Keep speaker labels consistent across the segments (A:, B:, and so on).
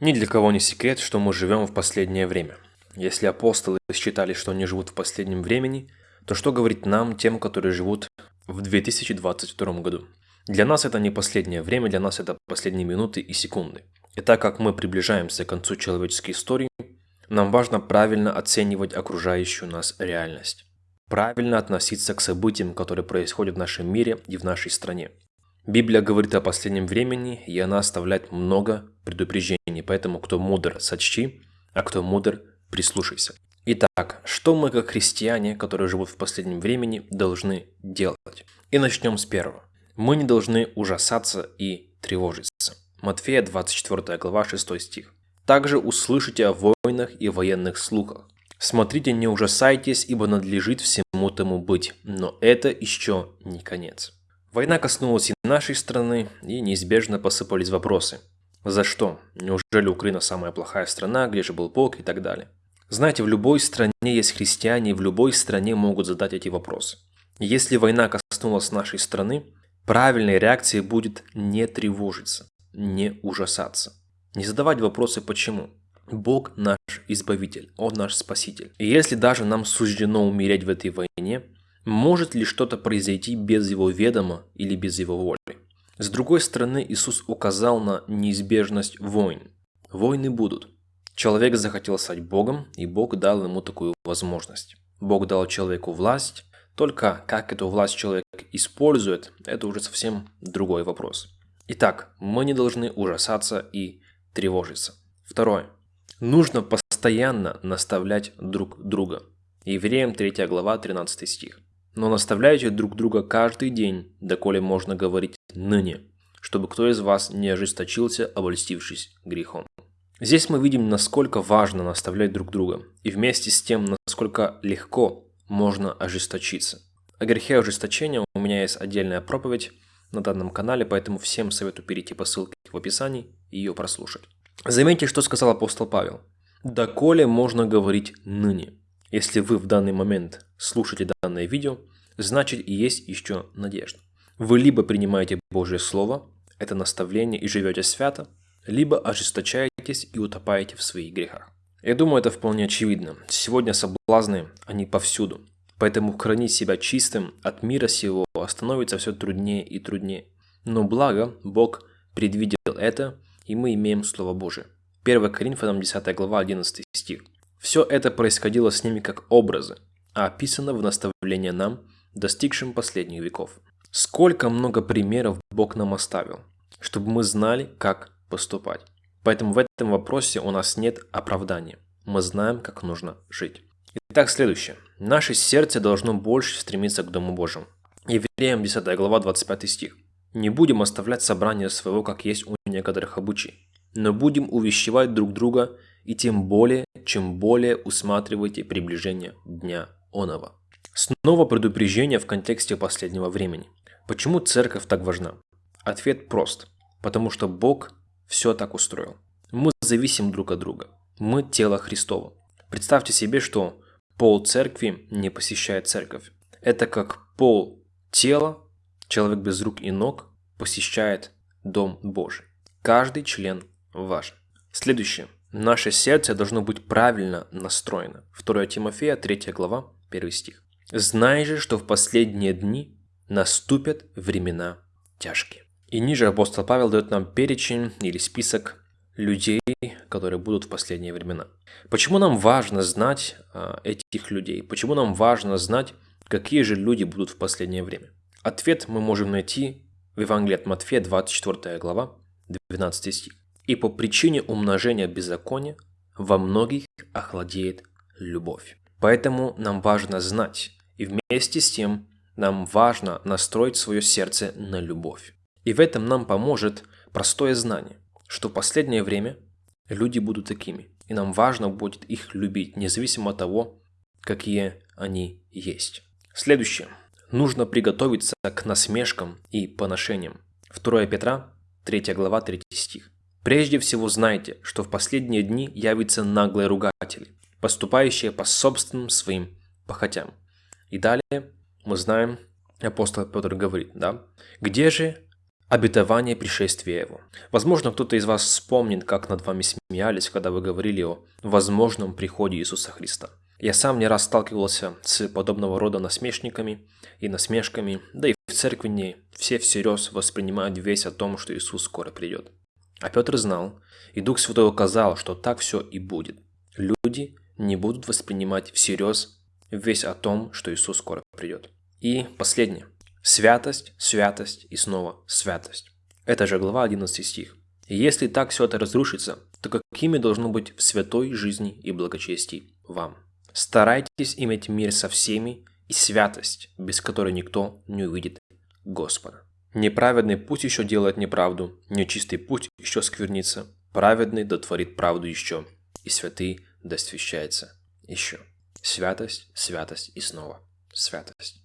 A: Ни для кого не секрет, что мы живем в последнее время. Если апостолы считали, что они живут в последнем времени, то что говорить нам, тем, которые живут в 2022 году? Для нас это не последнее время, для нас это последние минуты и секунды. И так как мы приближаемся к концу человеческой истории, нам важно правильно оценивать окружающую нас реальность. Правильно относиться к событиям, которые происходят в нашем мире и в нашей стране. Библия говорит о последнем времени, и она оставляет много предупреждений, поэтому кто мудр, сочти, а кто мудр, прислушайся. Итак, что мы как христиане, которые живут в последнем времени, должны делать? И начнем с первого. Мы не должны ужасаться и тревожиться. Матфея 24 глава 6 стих. Также услышите о войнах и военных слухах. Смотрите, не ужасайтесь, ибо надлежит всему тому быть, но это еще не конец. Война коснулась и нашей страны, и неизбежно посыпались вопросы. За что? Неужели Украина самая плохая страна, где же был Бог и так далее? Знаете, в любой стране есть христиане, и в любой стране могут задать эти вопросы. Если война коснулась нашей страны, правильной реакцией будет не тревожиться, не ужасаться. Не задавать вопросы «почему?». Бог наш Избавитель, Он наш Спаситель. И если даже нам суждено умереть в этой войне, может ли что-то произойти без его ведома или без его воли? С другой стороны, Иисус указал на неизбежность войн. Войны будут. Человек захотел стать Богом, и Бог дал ему такую возможность. Бог дал человеку власть, только как эту власть человек использует, это уже совсем другой вопрос. Итак, мы не должны ужасаться и тревожиться. Второе. Нужно постоянно наставлять друг друга. Евреям 3 глава 13 стих но наставляйте друг друга каждый день, доколе можно говорить ныне, чтобы кто из вас не ожесточился, обольстившись грехом. Здесь мы видим, насколько важно наставлять друг друга, и вместе с тем, насколько легко можно ожесточиться. О грехе ожесточения у меня есть отдельная проповедь на данном канале, поэтому всем советую перейти по ссылке в описании и ее прослушать. Заметьте, что сказал апостол Павел. «Доколе можно говорить ныне». Если вы в данный момент слушаете данное видео, значит и есть еще надежда. Вы либо принимаете Божье Слово, это наставление и живете свято, либо ожесточаетесь и утопаете в своих грехах. Я думаю, это вполне очевидно. Сегодня соблазны, они повсюду. Поэтому хранить себя чистым от мира сего становится все труднее и труднее. Но благо, Бог предвидел это, и мы имеем Слово Божие. 1 Коринфянам 10 глава 11 стих. Все это происходило с ними как образы, а описано в наставлении нам, достигшим последних веков. Сколько много примеров Бог нам оставил, чтобы мы знали, как поступать. Поэтому в этом вопросе у нас нет оправдания. Мы знаем, как нужно жить. Итак, следующее. Наше сердце должно больше стремиться к Дому Божьему. Евреям 10 глава 25 стих. «Не будем оставлять собрание своего, как есть у некоторых обучий, но будем увещевать друг друга и тем более, чем более усматриваете приближение Дня Онова. Снова предупреждение в контексте последнего времени. Почему церковь так важна? Ответ прост. Потому что Бог все так устроил. Мы зависим друг от друга. Мы тело Христово. Представьте себе, что пол церкви не посещает церковь. Это как пол тела, человек без рук и ног, посещает Дом Божий. Каждый член важен. Следующее. Наше сердце должно быть правильно настроено. 2 Тимофея, 3 глава, 1 стих. «Знай же, что в последние дни наступят времена тяжкие». И ниже апостол Павел дает нам перечень или список людей, которые будут в последние времена. Почему нам важно знать а, этих людей? Почему нам важно знать, какие же люди будут в последнее время? Ответ мы можем найти в Евангелии от Матфея, 24 глава, 12 стих. И по причине умножения беззакония во многих охладеет любовь. Поэтому нам важно знать, и вместе с тем нам важно настроить свое сердце на любовь. И в этом нам поможет простое знание, что в последнее время люди будут такими, и нам важно будет их любить, независимо от того, какие они есть. Следующее. Нужно приготовиться к насмешкам и поношениям. 2 Петра, 3 глава, 3 стих. Прежде всего знайте, что в последние дни явятся наглые ругатели, поступающие по собственным своим похотям. И далее мы знаем, апостол Петр говорит, да, «Где же обетование пришествия Его. Возможно, кто-то из вас вспомнит, как над вами смеялись, когда вы говорили о возможном приходе Иисуса Христа. Я сам не раз сталкивался с подобного рода насмешниками и насмешками, да и в церкви не все всерьез воспринимают весь о том, что Иисус скоро придет. А Петр знал, и Дух Святой указал, что так все и будет. Люди не будут воспринимать всерьез весь о том, что Иисус скоро придет. И последнее. Святость, святость и снова святость. Это же глава 11 стих. Если так все это разрушится, то какими должно быть в святой жизни и благочестии вам? Старайтесь иметь мир со всеми и святость, без которой никто не увидит Господа. Неправедный путь еще делает неправду, нечистый путь еще сквернится, праведный дотворит правду еще, и святый досвящается еще. Святость, святость и снова святость.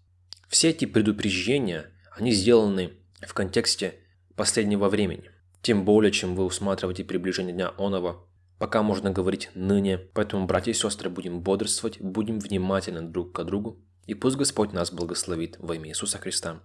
A: Все эти предупреждения, они сделаны в контексте последнего времени. Тем более, чем вы усматриваете приближение Дня Онова, пока можно говорить ныне. Поэтому, братья и сестры, будем бодрствовать, будем внимательны друг к другу, и пусть Господь нас благословит во имя Иисуса Христа.